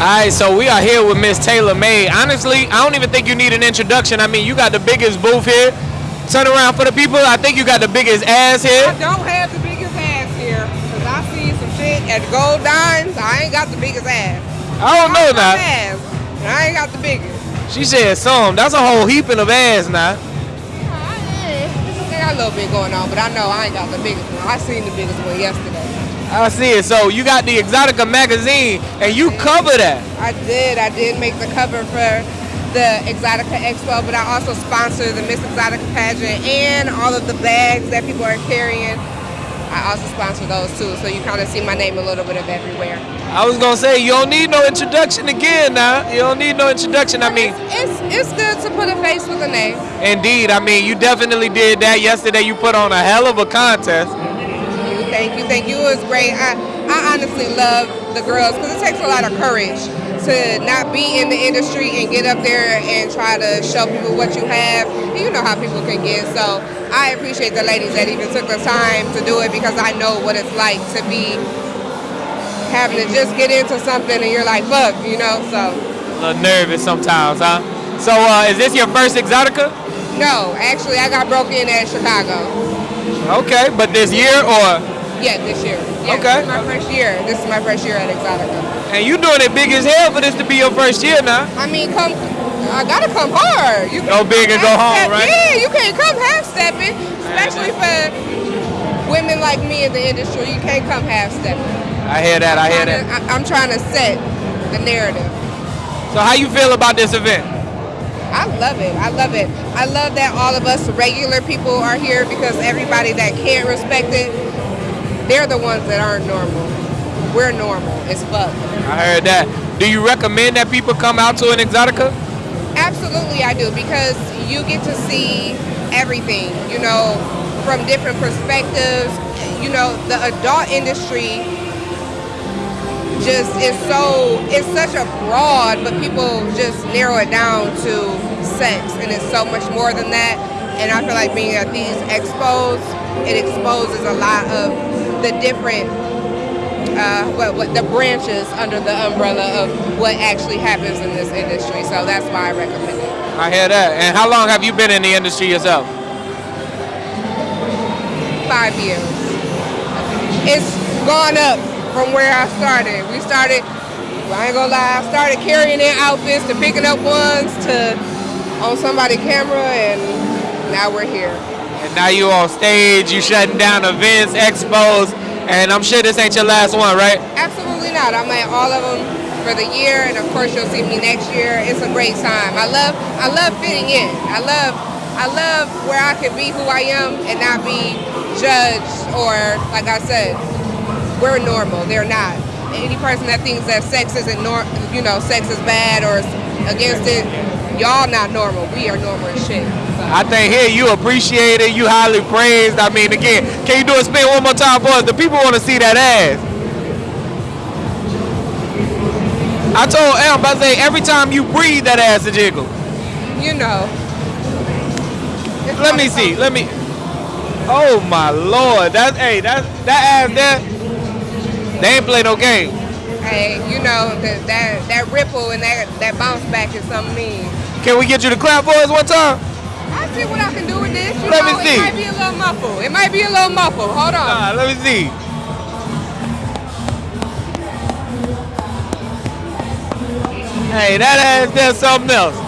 right, so we are here with Miss Taylor May. Honestly, I don't even think you need an introduction. I mean, you got the biggest booth here. Turn around for the people. I think you got the biggest ass here. I don't have the biggest ass here, cause I see some shit at Gold Dimes. I ain't got the biggest ass. I don't know I got now. ass, I ain't got the biggest. She said some. That's a whole heaping of ass now. I got a little bit going on, but I know I ain't got the biggest one. I seen the biggest one yesterday. I see it. So you got the Exotica magazine, and you cover that. I did. I did make the cover for the Exotica Expo, but I also sponsor the Miss Exotica pageant and all of the bags that people are carrying. I also sponsor those too, so you kind of see my name a little bit of everywhere. I was gonna say you don't need no introduction again now. You don't need no introduction. I mean, It's it's good to put a face with a name. indeed. I mean, you definitely did that yesterday. You put on a hell of a contest. You, thank you, thank you. It was great. I, I honestly love the girls because it takes a lot of courage to not be in the industry and get up there and try to show people what you have. And you know how people can get. So I appreciate the ladies that even took the time to do it because I know what it's like to be having to just get into something and you're like, fuck, you know. So A little nervous sometimes, huh? So, uh, is this your first Exotica? no, actually, I got broke in at Chicago. Okay, but this year or Yeah, this year. Yeah, Okay. This is my first year. This is my first year at Exotica. and you doing it big as hell for this to be your first year now? I mean, come. I gotta come hard. You Go big and go home, right? Yeah, you can't come half stepping, especially for women like me in the industry. You can't come half stepping. I hear that. I hear that. I'm trying to set the narrative. So, how you feel about this event? I love it. I love it. I love that all of us regular people are here because everybody that can't respect it, they're the ones that aren't normal. We're normal as fuck. I heard that. Do you recommend that people come out to an Exotica? Absolutely, I do because you get to see everything, you know, from different perspectives. You know, the adult industry just is so, it's such a broad, but people just narrow it down to sex, and it's so much more than that. And I feel like being at these expos, it exposes a lot of the different uh, what, what the branches under the umbrella of what actually happens in this industry. So that's why I recommend it. I hear that. And how long have you been in the industry yourself? Five years. It's gone up from where I started. We started, I ain't gonna lie, I started carrying in outfits to picking up ones to on somebody's camera, and now we're here. And now you on stage, you shutting down events, expos, and I'm sure this ain't your last one, right? Absolutely not. I'm at all of them for the year, and of course you'll see me next year. It's a great time. I love, I love fitting in. I love, I love where I can be who I am and not be judged or, like I said, we're normal. They're not. Any person that thinks that sex isn't nor, you know, sex is bad or against it, y'all not normal. We are normal as shit. I think here you appreciate it, you highly praised. I mean, again, can you do a spin one more time for us? The people want to see that ass. I told Elm, I say every time you breathe, that ass a jiggle. You know. Let me see. Let me. Oh my lord, that hey, that that ass there. They ain't play no game. Hey, you know that that that ripple and that that bounce back is something mean. Can we get you to clap for us one time? I see what I can do with this. You Let me see. It might be a little muffled. It might be a little muffled. Hold on. Ah, let me see. Hey, that ass there's something else.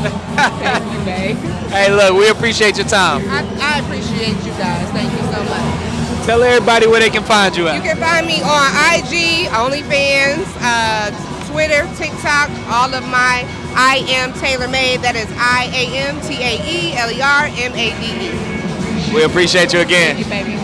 Thank you, babe. hey, look, we appreciate your time. I, I appreciate you guys. Thank you so much. Tell everybody where they can find you You can find me on IG, OnlyFans, uh, Twitter, TikTok, all of my I am Taylor Made. That is I A M T A E L E R M A D E. We appreciate you again. Thank you, baby.